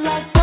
like.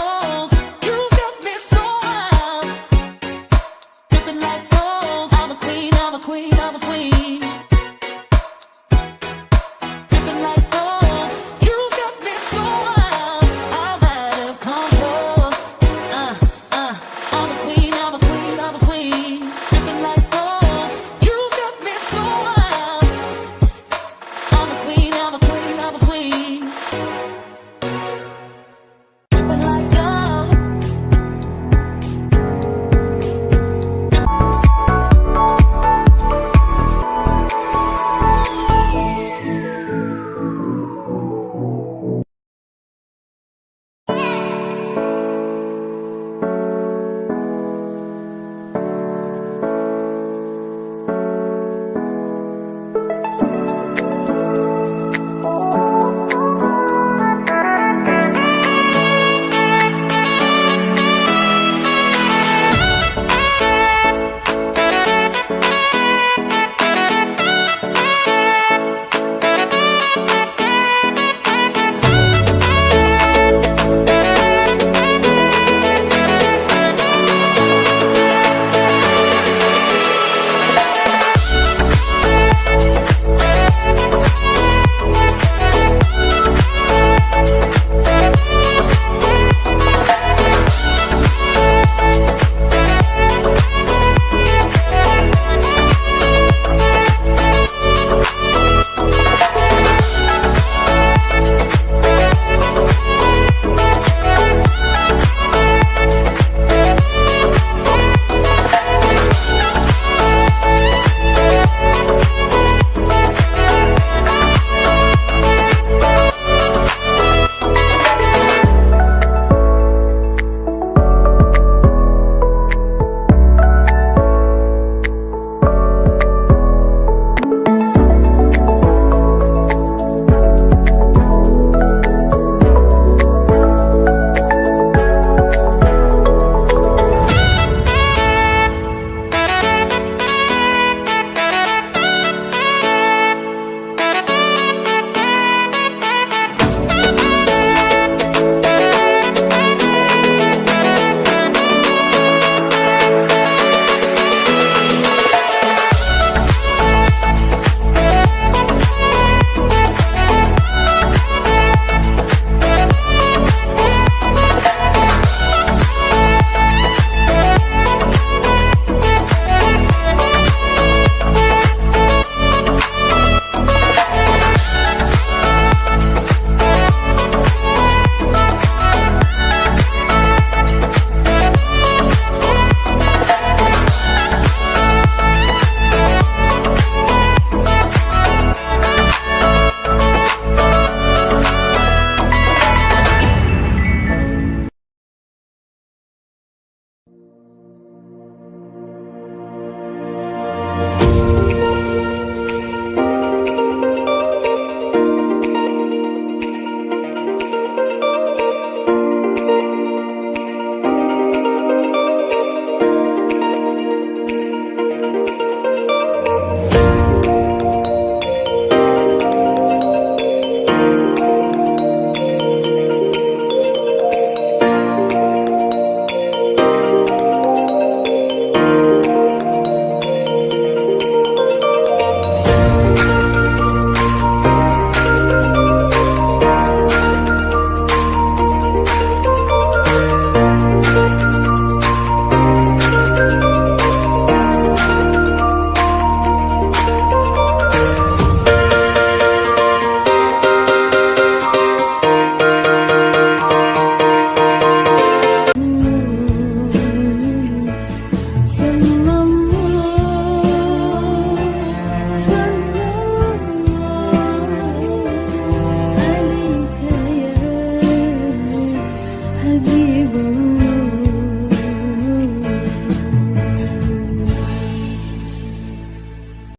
You.